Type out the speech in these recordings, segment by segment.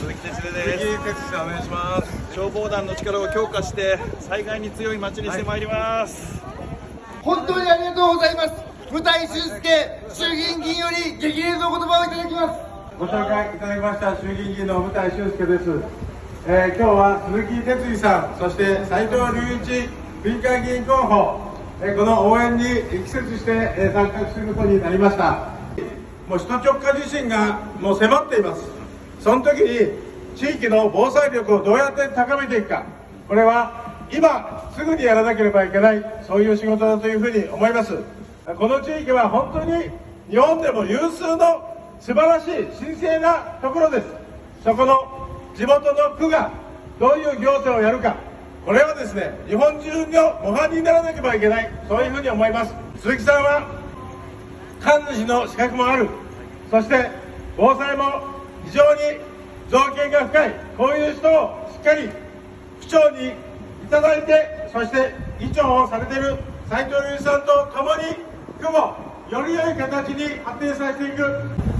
鈴木哲です。鈴木哲お願いします。消防団の力を強化して災害に強い町にしてまいります、はい、本当にありがとうございます。舞台修介衆議院議員より激励の言葉をいただきます。ご紹介いただきました衆議院議員の舞台修介です、えー、今日は鈴木哲司さんそして斉藤隆一民間議員候補、えー、この応援に力説して、えー、参画することになりました。もう首都直下地震がもう迫っていますその時に地域の防災力をどうやって高めていくか。これは今すぐにやらなければいけないそういう仕事だというふうに思います。この地域は本当に日本でも有数の素晴らしい神聖なところです。そこの地元の区がどういう行政をやるか。これはですね日本中の模範にならなければいけない。そういうふうに思います。鈴木さんは神主の資格もある。そして防災も非常に造形が深いこういう人をしっかり区長にいただいてそして議長をされている斉藤隆さんと共に区もより良い形に発展させていく、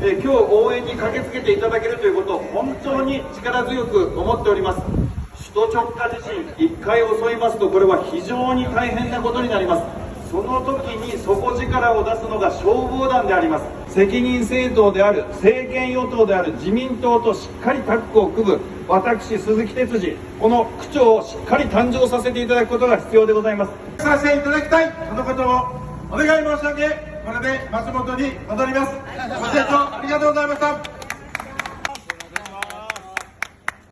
え今日応援に駆けつけていただけるということを本当に力強く思っております。首都直下地震1回襲いますとこれは非常に大変なことになります。その時に底力を出すのが消防団であります。責任政党である政権与党である自民党としっかりタッグを組む私鈴木哲司この区長をしっかり誕生させていただくことが必要でございます。させていただきたいそのことをお願い申し上げこれで松本に戻ります。ご清聴ありがとうございました。